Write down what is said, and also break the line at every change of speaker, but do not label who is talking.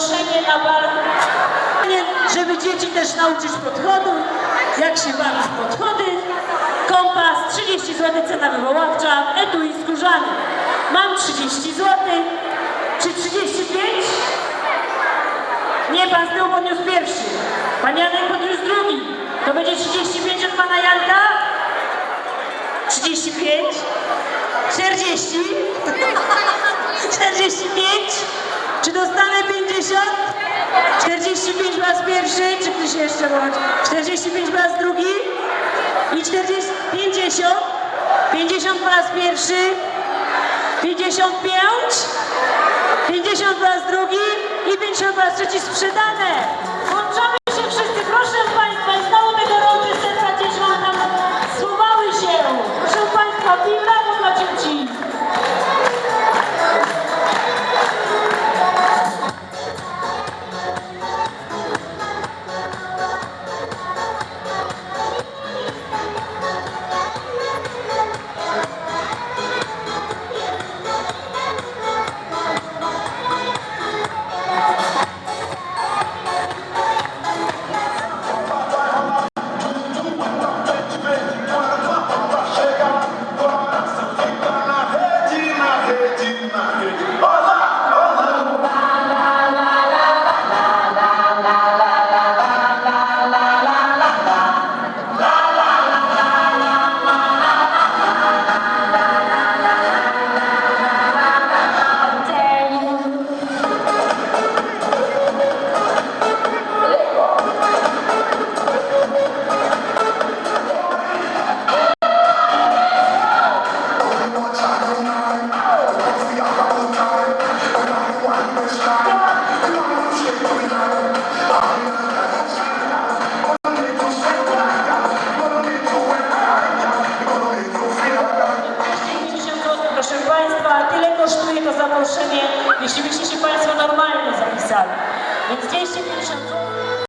zaproszenie na bal, żeby dzieci też nauczyć podchodu, jak się bawić podchody. Kompas, 30 zł cena wywoławcza, etui skórzany. Mam 30 zł. Czy 35? Nie, pan z tyłu podniósł pierwszy. Pan Janek podniósł drugi. To będzie 35 od pana Janka? 35? 40? 45? Czy dostanę 50? 45 po raz pierwszy, czy ktoś jeszcze bądź? 45 po raz drugi? I 40, 50? 50 po raz pierwszy? 55? 50 po raz drugi i 50 po raz trzeci sprzedane. то, что это за нарушение, еще вещи Пальцева нормально записали. ведь здесь еще пишет...